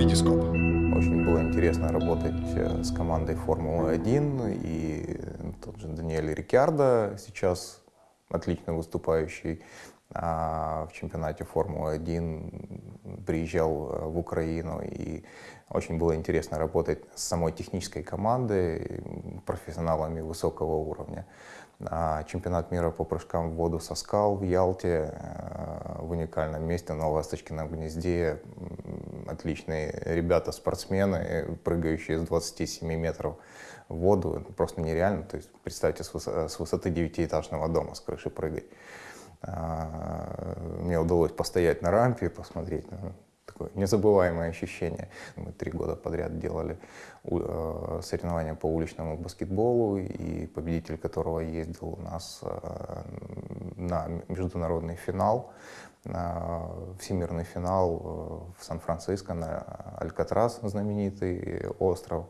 Витископ. Очень было интересно работать э, с командой Формулы-1 и тот же Даниэль Рикьярдо сейчас отлично выступающий а, в чемпионате Формулы-1 приезжал э, в Украину и очень было интересно работать с самой технической командой, профессионалами высокого уровня. А, чемпионат мира по прыжкам в воду со скал в Ялте э, в уникальном месте на Ласточкином гнезде. Отличные ребята-спортсмены, прыгающие с 27 метров в воду. Это просто нереально. То есть представьте, с высоты девятиэтажного дома с крыши прыгать. А, мне удалось постоять на рампе, посмотреть такое незабываемое ощущение. Мы три года подряд делали э, соревнования по уличному баскетболу, и победитель которого ездил у нас э, на международный финал, на всемирный финал э, в Сан-Франциско, на Алькатрас, знаменитый остров.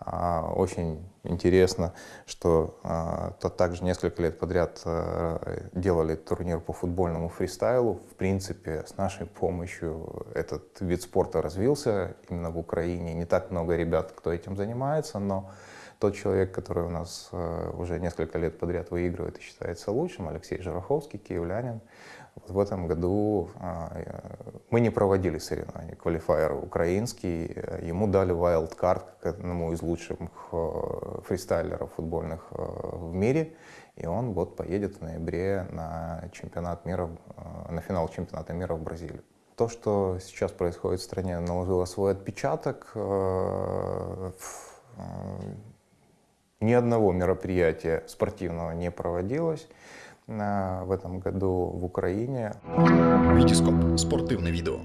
А, очень интересно, что а, то также несколько лет подряд э, делали турнир по футбольному фристайлу. В принципе, с нашей помощью этот вид спорта развился именно в Украине. Не так много ребят, кто этим занимается, но тот человек, который у нас э, уже несколько лет подряд выигрывает и считается лучшим, Алексей Жараховский, киевлянин, в этом году а, мы не проводили соревнования, квалифайер украинский, ему дали wildcard как одному из лучших э, фристайлеров футбольных э, в мире, и он вот поедет в ноябре на чемпионат мира, на финал чемпионата мира в Бразилию. То, что сейчас происходит в стране, наложило свой отпечаток ни одного мероприятия спортивного не проводилось в этом году в Украине. Витископ. Спортивное видео.